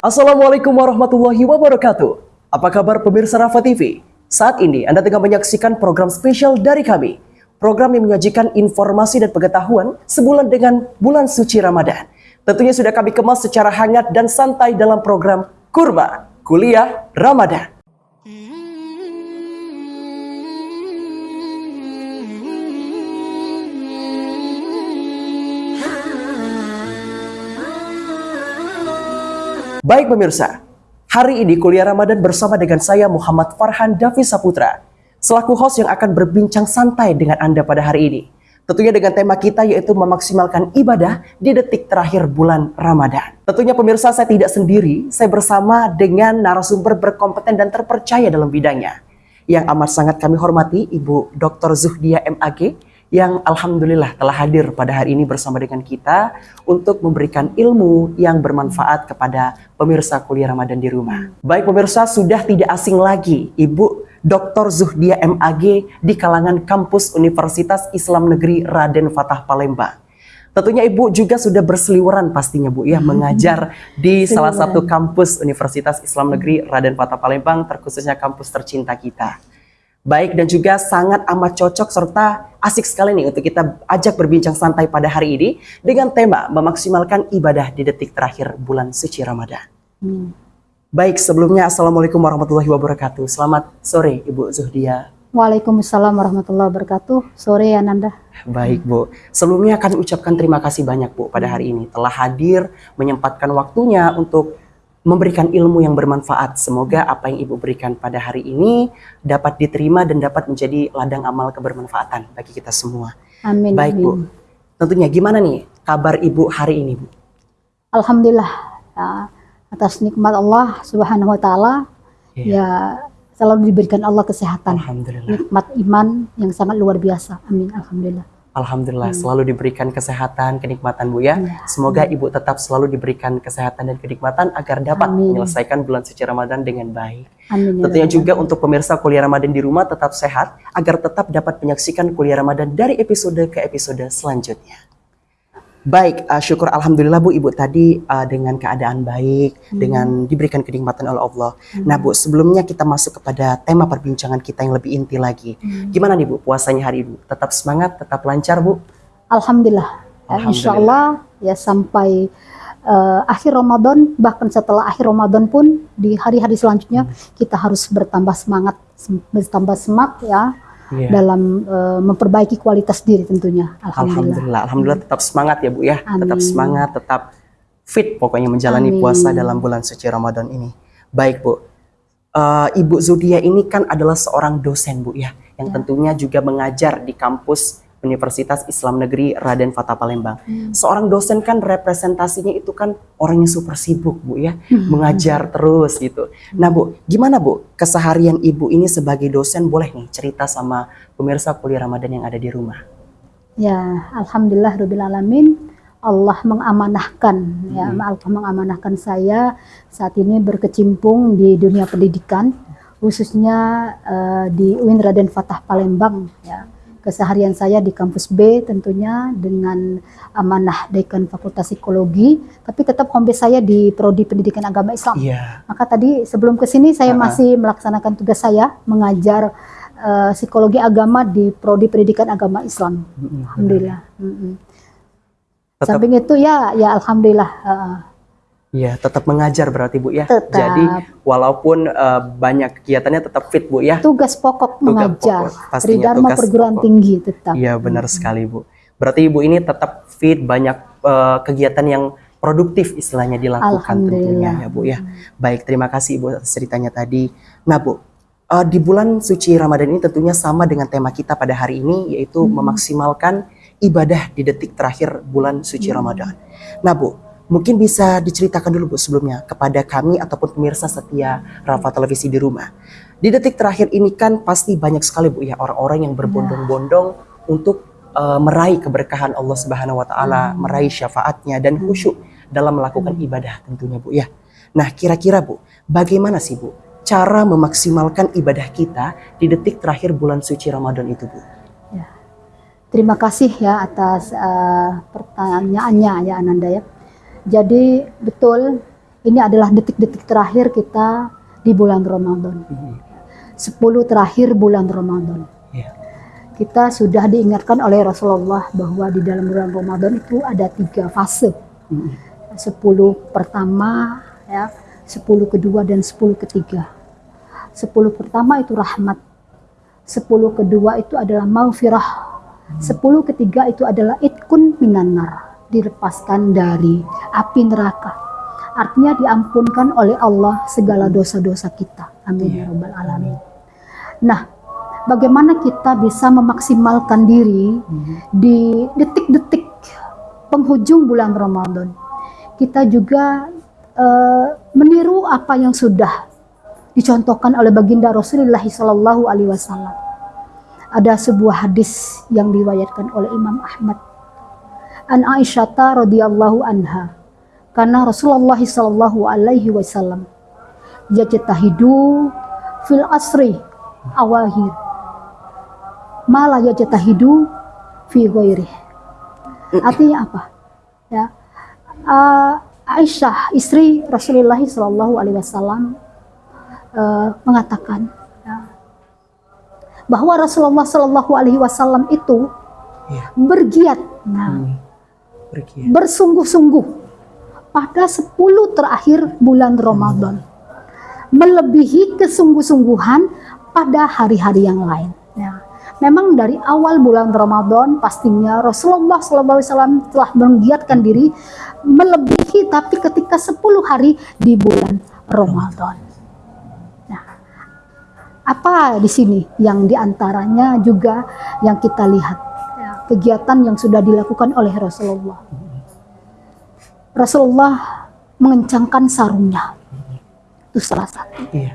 Assalamualaikum warahmatullahi wabarakatuh. Apa kabar pemirsa Rafa TV? Saat ini Anda tengah menyaksikan program spesial dari kami. Program yang menyajikan informasi dan pengetahuan sebulan dengan bulan suci Ramadan. Tentunya sudah kami kemas secara hangat dan santai dalam program Kurma Kuliah Ramadan. Baik pemirsa, hari ini kuliah Ramadan bersama dengan saya Muhammad Farhan Davi Saputra, selaku host yang akan berbincang santai dengan Anda pada hari ini. Tentunya dengan tema kita yaitu memaksimalkan ibadah di detik terakhir bulan Ramadan. Tentunya pemirsa saya tidak sendiri, saya bersama dengan narasumber berkompeten dan terpercaya dalam bidangnya. Yang amat sangat kami hormati Ibu Dr. Zuhdia MAG, yang alhamdulillah telah hadir pada hari ini bersama dengan kita untuk memberikan ilmu yang bermanfaat kepada pemirsa kuliah Ramadan di rumah. Baik pemirsa, sudah tidak asing lagi Ibu Dr. Zuhdia MAG di kalangan kampus Universitas Islam Negeri Raden Fatah Palembang. Tentunya Ibu juga sudah berseliweran pastinya Bu ya mengajar di salah satu kampus Universitas Islam Negeri Raden Fatah Palembang terkhususnya kampus tercinta kita baik dan juga sangat amat cocok serta asik sekali nih untuk kita ajak berbincang santai pada hari ini dengan tema memaksimalkan ibadah di detik terakhir bulan suci Ramadan. Hmm. Baik, sebelumnya Assalamualaikum warahmatullahi wabarakatuh. Selamat sore Ibu Zuhdia. Waalaikumsalam warahmatullahi wabarakatuh. Sore Ananda. Baik Bu, sebelumnya kami ucapkan terima kasih banyak Bu pada hari ini telah hadir menyempatkan waktunya untuk memberikan ilmu yang bermanfaat. Semoga apa yang Ibu berikan pada hari ini dapat diterima dan dapat menjadi ladang amal kebermanfaatan bagi kita semua. Amin. Baik amin. Bu, tentunya gimana nih kabar Ibu hari ini Bu? Alhamdulillah ya, atas nikmat Allah Subhanahu Wa Taala yeah. ya selalu diberikan Allah kesehatan. Alhamdulillah. Nikmat iman yang sangat luar biasa. Amin. Alhamdulillah. Alhamdulillah hmm. selalu diberikan kesehatan, kenikmatan Bu ya. ya. Semoga hmm. Ibu tetap selalu diberikan kesehatan dan kenikmatan agar dapat Amin. menyelesaikan bulan suci Ramadan dengan baik. Amin. Ya Tentunya juga untuk pemirsa kuliah Ramadan di rumah tetap sehat agar tetap dapat menyaksikan kuliah Ramadan dari episode ke episode selanjutnya. Baik, uh, syukur alhamdulillah Bu Ibu tadi uh, dengan keadaan baik, hmm. dengan diberikan kenikmatan oleh Allah. Hmm. Nah Bu, sebelumnya kita masuk kepada tema perbincangan kita yang lebih inti lagi. Hmm. Gimana nih Bu puasanya hari ini? Tetap semangat, tetap lancar Bu? Alhamdulillah. Ya, alhamdulillah. Insya Allah ya sampai uh, akhir Ramadan, bahkan setelah akhir Ramadan pun di hari-hari selanjutnya hmm. kita harus bertambah semangat, bertambah semangat ya yeah. dalam uh, memperbaiki kualitas diri tentunya. Alhamdulillah. Alhamdulillah, Alhamdulillah tetap semangat ya Bu ya, Amin. tetap semangat, tetap fit pokoknya menjalani Amin. puasa dalam bulan suci Ramadan ini. Baik Bu, uh, Ibu Zudia ini kan adalah seorang dosen Bu ya, yang ya. tentunya juga mengajar di kampus Universitas Islam Negeri Raden Fatah Palembang. Hmm. Seorang dosen kan representasinya itu kan orangnya super sibuk Bu ya, hmm. mengajar terus gitu. Nah Bu, gimana Bu keseharian Ibu ini sebagai dosen boleh nih cerita sama pemirsa kuliah Ramadan yang ada di rumah? Ya, alhamdulillah rabbil alamin. Allah mengamanahkan ya, hmm. Allah mengamanahkan saya saat ini berkecimpung di dunia pendidikan khususnya uh, di UIN Raden Fatah Palembang ya keseharian saya di kampus B tentunya dengan amanah Dekan Fakultas Psikologi, tapi tetap home base saya di Prodi Pendidikan Agama Islam. Yeah. Maka tadi sebelum ke sini saya uh -huh. masih melaksanakan tugas saya mengajar uh, psikologi agama di Prodi Pendidikan Agama Islam. Mm -hmm. Alhamdulillah. Mm -hmm. Samping itu ya ya alhamdulillah uh, Iya, tetap mengajar berarti Bu ya. Tetap. Jadi walaupun uh, banyak kegiatannya tetap fit Bu ya. Tugas pokok tugas mengajar. Pokok, pastinya Tridharma perguruan pokok. tinggi tetap. Iya, benar hmm. sekali Bu. Berarti Ibu ini tetap fit, banyak uh, kegiatan yang produktif istilahnya dilakukan tentunya ya Bu ya. Baik, terima kasih Ibu ceritanya tadi. Nah Bu, uh, di bulan suci Ramadan ini tentunya sama dengan tema kita pada hari ini yaitu hmm. memaksimalkan ibadah di detik terakhir bulan suci hmm. Ramadan. Nah Bu, Mungkin bisa diceritakan dulu Bu sebelumnya kepada kami ataupun pemirsa setia Rafa Televisi di rumah. Di detik terakhir ini kan pasti banyak sekali Bu ya orang-orang yang berbondong-bondong untuk uh, meraih keberkahan Allah Subhanahu wa taala, hmm. meraih syafaatnya dan khusyuk dalam melakukan hmm. ibadah tentunya Bu ya. Nah, kira-kira Bu, bagaimana sih Bu cara memaksimalkan ibadah kita di detik terakhir bulan suci Ramadan itu, Bu? Ya. Terima kasih ya atas uh, pertanyaannya ya Ananda ya. Jadi betul ini adalah detik-detik terakhir kita di bulan Ramadan. Mhm. 10 terakhir bulan Ramadan. Ya. Kita sudah diingatkan oleh Rasulullah bahwa di dalam bulan Ramadan itu ada tiga fase. Mhm. 10 pertama ya, 10 kedua dan 10 ketiga. 10 pertama itu rahmat. 10 kedua itu adalah maufirah. 10 ketiga itu adalah itkun minanar, dilepaskan dari api neraka. Artinya diampunkan oleh Allah segala dosa-dosa kita. Amin ya rabbal alamin. Nah, bagaimana kita bisa memaksimalkan diri di detik-detik penghujung bulan Ramadan? Kita juga eh, meniru apa yang sudah dicontohkan oleh baginda Rasulullah Shallallahu Alaihi Wasallam. Ada sebuah hadis yang diriwayatkan oleh Imam Ahmad. An Aisyah radhiyallahu anha. Karena Rasulullah Shallallahu Alaihi Wasallam yajtahidu fil asri awahir. Malah yajtahidu fi ghairi artinya apa? Ya uh, Aisyah istri Rasulullah Shallallahu Alaihi Wasallam uh, mengatakan ya, bahwa Rasulullah Shallallahu Alaihi Wasallam itu Ya. bergiat. Nah, Hmm. Ya. bersungguh-sungguh pada 10 terakhir bulan Ramadan melebihi kesungguh-sungguhan pada hari-hari yang lain ya. Memang dari awal bulan Ramadan pastinya Rasulullah SAW telah menggiatkan diri melebihi tapi ketika 10 hari di bulan Ramadan. Nah, apa di sini yang di antaranya juga yang kita lihat ya, kegiatan yang sudah dilakukan oleh Rasulullah. Rasulullah mengencangkan sarungnya. Itu salah satu. Iya.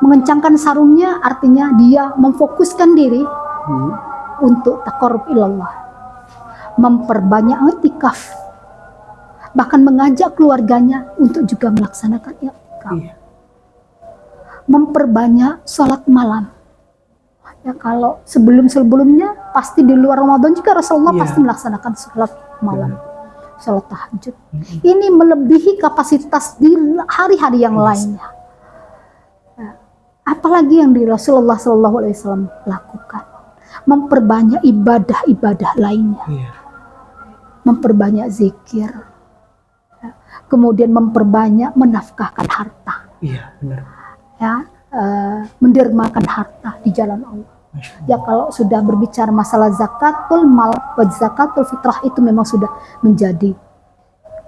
Mengencangkan sarungnya artinya dia memfokuskan diri Hmm. untuk takarub ilallah. Memperbanyak itikaf. Bahkan mengajak keluarganya untuk juga melaksanakan itikaf. Iya. Memperbanyak sholat malam. Ya kalau sebelum-sebelumnya pasti di luar Ramadan juga Rasulullah Iya. pasti melaksanakan sholat malam. Sholat tahajud. Ini melebihi kapasitas di hari-hari yang lainnya. Nah, apalagi yang di Rasulullah Shallallahu Alaihi Wasallam lakukan, memperbanyak ibadah-ibadah lainnya, Iya. memperbanyak zikir, ya, kemudian memperbanyak menafkahkan harta, Iya, benar. ya, eh, mendermakan harta di jalan Allah. Ya kalau sudah berbicara masalah zakatul mal, zakatul fitrah itu memang sudah menjadi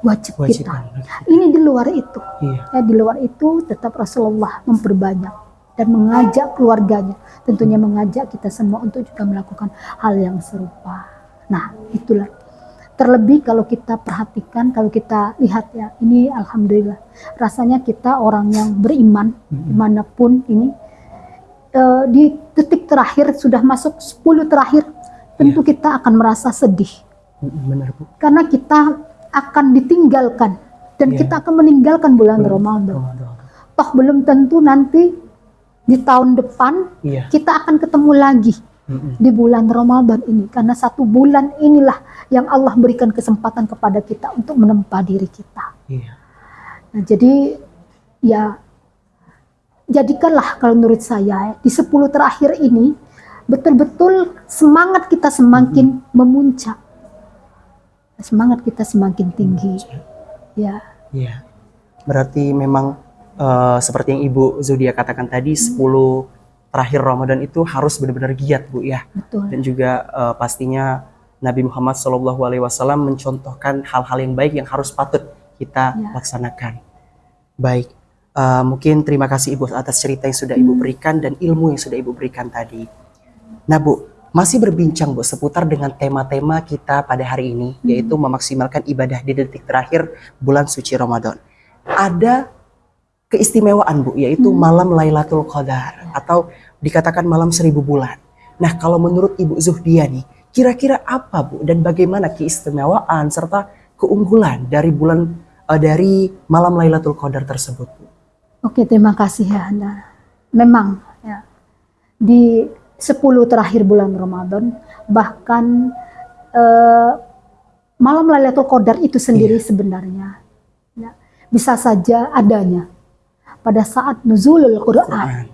wajib, Wajib kita. banget. Ini di luar itu. Iya. Ya, di luar itu tetap Rasulullah memperbanyak dan mengajak keluarganya, tentunya mengajak kita semua untuk juga melakukan hal yang serupa. Nah, itulah. Terlebih kalau kita perhatikan, kalau kita lihat ya, ini alhamdulillah. Rasanya kita orang yang beriman di mana pun ini eh, di detik terakhir sudah masuk 10 terakhir, tentu kita akan merasa sedih Benar, Bu. karena kita akan ditinggalkan dan Iya. kita akan meninggalkan bulan Ramadan. Toh belum tentu nanti di tahun depan Iya. kita akan ketemu lagi di bulan Ramadan ini karena satu bulan inilah yang Allah berikan kesempatan kepada kita untuk menempa diri kita. Iya. Nah, jadi ya jadikanlah kalau menurut saya di 10 terakhir ini betul-betul semangat kita semakin memuncak. Semangat kita semakin tinggi. Ya. Iya. Berarti memang eh, seperti yang Ibu Zudia katakan tadi 10 terakhir Ramadan itu harus benar-benar giat, Bu ya. Betul. Dan juga eh, pastinya Nabi Muhammad SAW mencontohkan hal-hal yang baik yang harus patut kita Ya. laksanakan. Baik. Eh, mungkin terima kasih Ibu atas cerita yang sudah Ibu berikan dan ilmu yang sudah Ibu berikan tadi. Nah, Bu, masih berbincang Bu seputar dengan tema-tema kita pada hari ini yaitu memaksimalkan ibadah di detik terakhir bulan suci Ramadan. Ada keistimewaan Bu yaitu malam Lailatul Qadar atau dikatakan malam seribu bulan. Nah, kalau menurut Ibu Zuhdia nih, kira-kira apa Bu dan bagaimana keistimewaan serta keunggulan dari bulan eh, dari malam Lailatul Qadar tersebut Bu? Oke, terima kasih ya. Nah, memang ya di 10 terakhir bulan Ramadan bahkan eh, malam Lailatul Qadar itu sendiri sebenarnya ya, bisa saja adanya pada saat nuzulul Quran. Quran.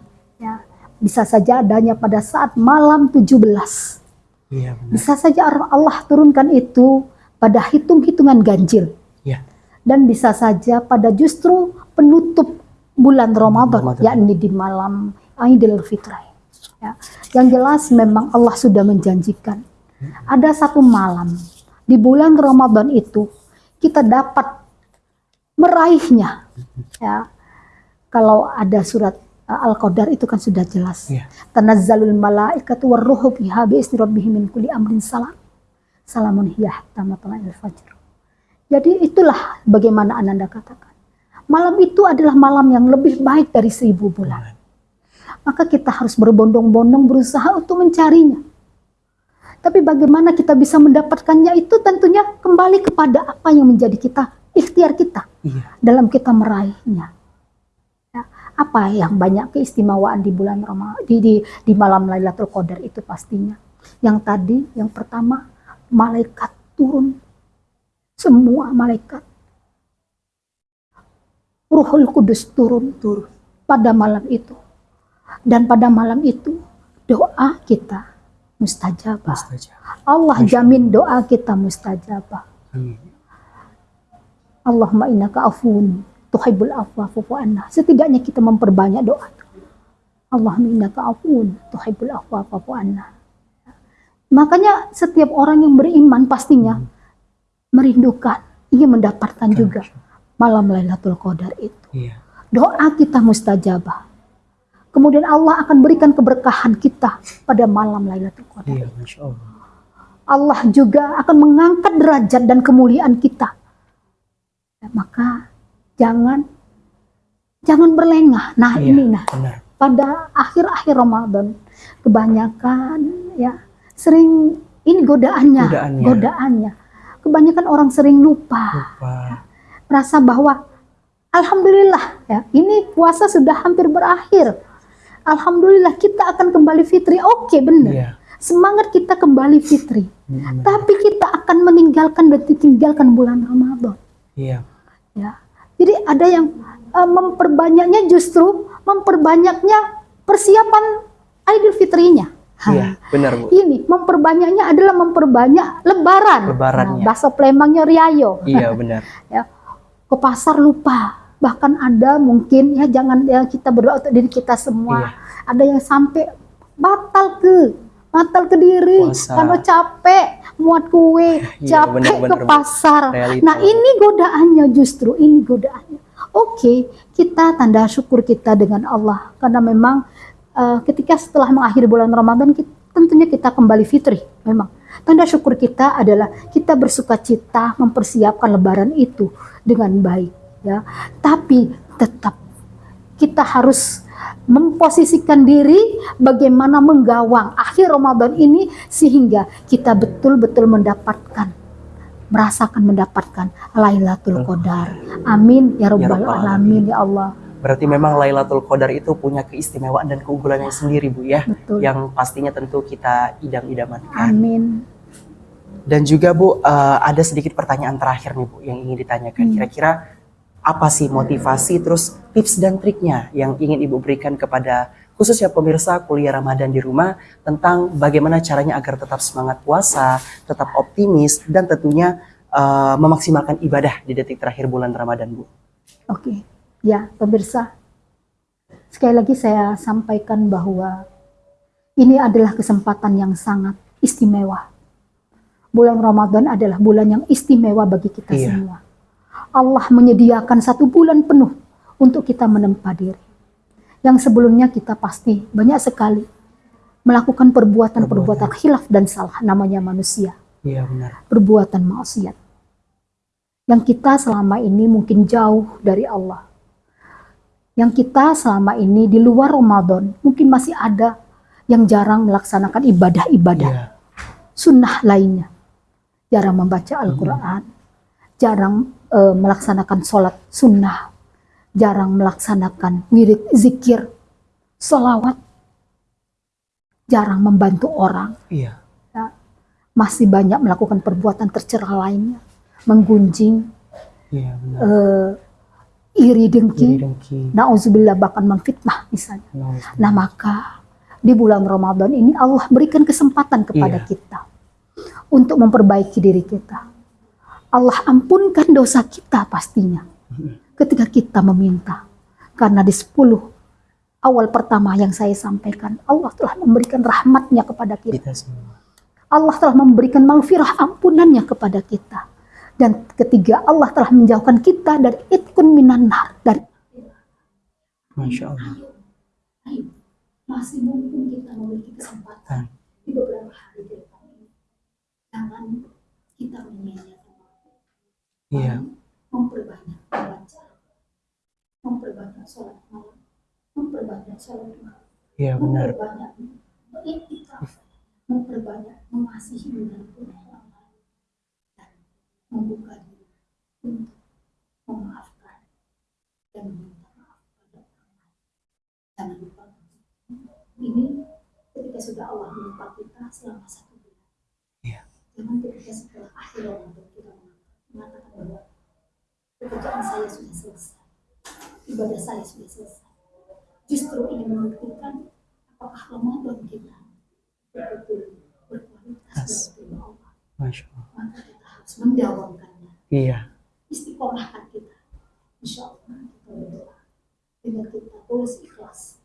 Ya, bisa saja adanya pada saat malam 17. Iya benar. Bisa saja Allah turunkan itu pada hitung-hitungan ganjil Iya. dan bisa saja pada justru penutup bulan Ramadan, Ramadan. yakni di malam Idul Fitri. Ya. Yang jelas memang Allah sudah menjanjikan ada satu malam di bulan Ramadan itu kita dapat meraihnya. Ya. Kalau ada surat uh, Al-Qadar itu kan sudah jelas. Iya. Tanazzalul malaikatu warruhu fiha bi'izni rabbihim min kulli amrin salam. Salamun hiya hatta matla'il fajr. Jadi itulah bagaimana Ananda katakan. Malam itu adalah malam yang lebih baik dari seribu bulan. Maka kita harus berbondong-bondong berusaha untuk mencarinya. Tapi bagaimana kita bisa mendapatkannya itu tentunya kembali kepada apa yang menjadi kita, ikhtiar kita Iya. dalam kita meraihnya. Ya, apa yang banyak keistimewaan di bulan Ramadan di, di, di malam Lailatul Qadar itu pastinya. Yang tadi, yang pertama, malaikat turun. Semua malaikat. Ruhul Kudus turun Turun. pada malam itu. Dan pada malam itu doa kita mustajabah. Mustajab. Allah jamin doa kita mustajabah. Amin. Allahumma innaka afun tuhibbul afwa fa'fu anna. Setidaknya kita memperbanyak doa. Allahumma innaka afun tuhibbul afwa fa'fu anna. Makanya setiap orang yang beriman pastinya merindukan, ingin mendapatkan juga malam Lailatul Qadar itu. Iya. Doa kita mustajabah. Kemudian Allah akan berikan keberkahan kita pada malam Lailatul Qadar. Iya, Masya Allah. Allah juga akan mengangkat derajat dan kemuliaan kita. Ya, maka jangan jangan berlengah. Nah, Iya, ini nah benar. pada akhir-akhir Ramadan kebanyakan ya sering ini godaannya, Godaannya. godaannya. Kebanyakan orang sering lupa, Lupa. Merasa bahwa alhamdulillah ya, ini puasa sudah hampir berakhir. Alhamdulillah kita akan kembali fitri. Oke, benar. Iya. Semangat kita kembali fitri. Benar. Tapi kita akan meninggalkan dan ditinggalkan bulan Ramadan. Iya. Ya. Jadi ada yang eh, memperbanyaknya justru memperbanyaknya persiapan Idul Fitrinya. Ha. Iya, benar Bu. Ini memperbanyaknya adalah memperbanyak lebaran. Lebarannya. Nah, bahasa Plembangnya riayo. Iya, benar. Ya. Ke pasar lupa. Bahkan ada mungkin ya jangan ya kita berdoa untuk diri kita semua. Iya. Ada yang sampai batal ke batal ke diri Puasa. karena capek muat kue, Iya, capek benar-benar, ke Bu. pasar. Realita. Nah, ini godaannya justru ini godaannya. Oke, kita tanda syukur kita dengan Allah karena memang eh, ketika setelah mengakhiri bulan Ramadan kita, tentunya kita kembali fitri memang. Tanda syukur kita adalah kita bersuka cita mempersiapkan lebaran itu dengan baik ya. Tapi tetap kita harus memposisikan diri bagaimana menggawang akhir Ramadan ini sehingga kita betul-betul mendapatkan merasakan mendapatkan Lailatul Qadar. Amin ya rabbal Rabbal alamin ya Allah. Berarti memang Lailatul Qadar itu punya keistimewaan dan keunggulannya sendiri, Bu ya. Betul. Yang pastinya tentu kita idam-idamankan. Amin. Dan juga Bu, eh, ada sedikit pertanyaan terakhir nih Bu yang ingin ditanyakan. Hmm. Kira-kira apa sih motivasi terus tips dan triknya yang ingin Ibu berikan kepada khususnya pemirsa kuliah Ramadan di rumah tentang bagaimana caranya agar tetap semangat puasa, tetap optimis dan tentunya eh, memaksimalkan ibadah di detik terakhir bulan Ramadan, Bu. Oke. Ya, pemirsa. Sekali lagi saya sampaikan bahwa ini adalah kesempatan yang sangat istimewa. Bulan Ramadan adalah bulan yang istimewa bagi kita Iya. semua. Allah menyediakan satu bulan penuh untuk kita menempa diri. Yang sebelumnya kita pasti banyak sekali melakukan perbuatan-perbuatan khilaf dan salah namanya manusia Iya benar. perbuatan maksiat. Yang kita selama ini mungkin jauh dari Allah. Yang kita selama ini di luar Ramadan mungkin masih ada yang jarang melaksanakan ibadah-ibadah Iya. sunnah lainnya. Jarang membaca Al-Quran, jarang eh, melaksanakan sholat sunnah, jarang melaksanakan wirid zikir, solawat, jarang membantu orang, Iya. ya. masih banyak melakukan perbuatan tercela lainnya, menggunjing, Iya benar. eh, iri dengki, Iri dengki. nauzubillah bahkan memfitnah misalnya. Nauzubillah. Nah maka di bulan Ramadan ini Allah berikan kesempatan kepada Iya. kita untuk memperbaiki diri kita. Allah ampunkan dosa kita pastinya ketika kita meminta. Karena di 10 awal pertama yang saya sampaikan, Allah telah memberikan rahmatnya kepada kita. Kita semua. Allah telah memberikan maghfirah ampunannya kepada kita. Dan ketiga, Allah telah menjauhkan kita dari itkun minan nar, dari Masya Allah. Masih mumpung kita memiliki kesempatan di beberapa hari ke depan ini. Jangan kita menyia-nyiakan waktu. Iya. Memperbanyak membaca, memperbanyak sholat malam, memperbanyak sholat malam, Iya benar. memperbanyak memperbanyak mengasihi lain, dan membuka diri untuk memaafkan dan meminta maaf pada orang lain. Jangan lupa ini ketika sudah Allah menimpa kita selama satu bulan. Iya. Jangan ketika setelah akhir Ramadan kita mengatakan bahwa pekerjaan saya sudah selesai, ibadah saya sudah selesai. Justru ini membuktikan apakah Ramadan kita betul-betul berkualitas dan Allah. Masya Allah. Mendawamkannya, Iya. istiqomahkan kita. Insya Allah kita berdoa dengan kita tulus ikhlas.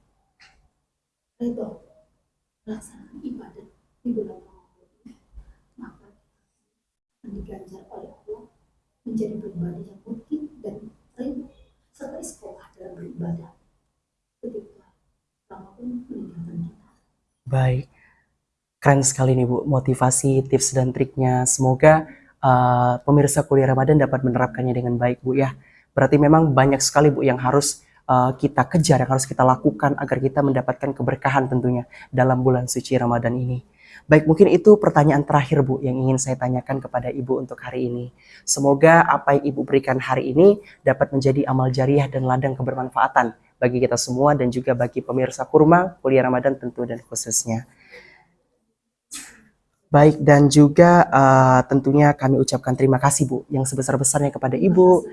Ridho melaksanakan ibadah di bulan Ramadan ini. Maka akan diganjar oleh Allah menjadi pribadi yang mungkin dan ridho serta istiqomah dalam beribadah. Ketika Ramadan meninggalkan kita. Baik. Keren sekali nih Bu, motivasi, tips dan triknya. Semoga uh, pemirsa kuliah Ramadan dapat menerapkannya dengan baik Bu ya. Berarti memang banyak sekali Bu yang harus uh, kita kejar, yang harus kita lakukan agar kita mendapatkan keberkahan tentunya dalam bulan suci Ramadan ini. Baik, mungkin itu pertanyaan terakhir Bu yang ingin saya tanyakan kepada Ibu untuk hari ini. Semoga apa yang Ibu berikan hari ini dapat menjadi amal jariah dan ladang kebermanfaatan bagi kita semua dan juga bagi pemirsa kurma kuliah Ramadan tentu dan khususnya. Baik dan juga uh, tentunya kami ucapkan terima kasih Bu yang sebesar-besarnya kepada Ibu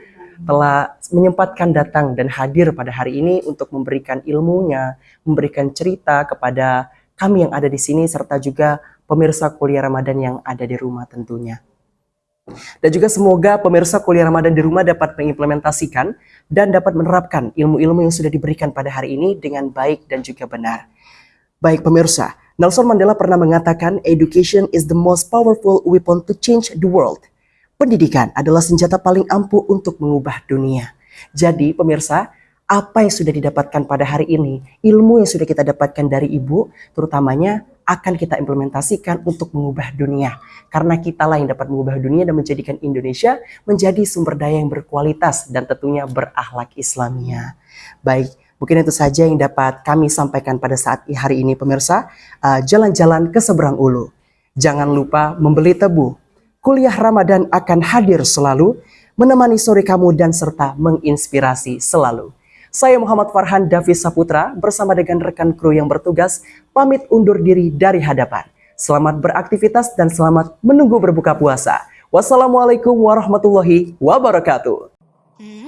telah menyempatkan datang dan hadir pada hari ini untuk memberikan ilmunya, memberikan cerita kepada kami yang ada di sini serta juga pemirsa kuliah Ramadan yang ada di rumah tentunya. Dan juga semoga pemirsa kuliah Ramadan di rumah dapat mengimplementasikan dan dapat menerapkan ilmu-ilmu yang sudah diberikan pada hari ini dengan baik dan juga benar. Baik pemirsa, Nelson Mandela pernah mengatakan education is the most powerful weapon to change the world. Pendidikan adalah senjata paling ampuh untuk mengubah dunia. Jadi pemirsa, apa yang sudah didapatkan pada hari ini, ilmu yang sudah kita dapatkan dari ibu, terutamanya akan kita implementasikan untuk mengubah dunia. Karena kitalah yang dapat mengubah dunia dan menjadikan Indonesia menjadi sumber daya yang berkualitas dan tentunya berakhlak Islamia. Baik, mungkin itu saja yang dapat kami sampaikan pada saat hari ini pemirsa. Uh, Jalan-jalan ke seberang ulu. Jangan lupa membeli tebu. Kuliah Ramadan akan hadir selalu, menemani sore kamu dan serta menginspirasi selalu. Saya Muhammad Farhan Davis Saputra bersama dengan rekan kru yang bertugas pamit undur diri dari hadapan. Selamat beraktivitas dan selamat menunggu berbuka puasa. Wassalamualaikum warahmatullahi wabarakatuh. Mm-hmm.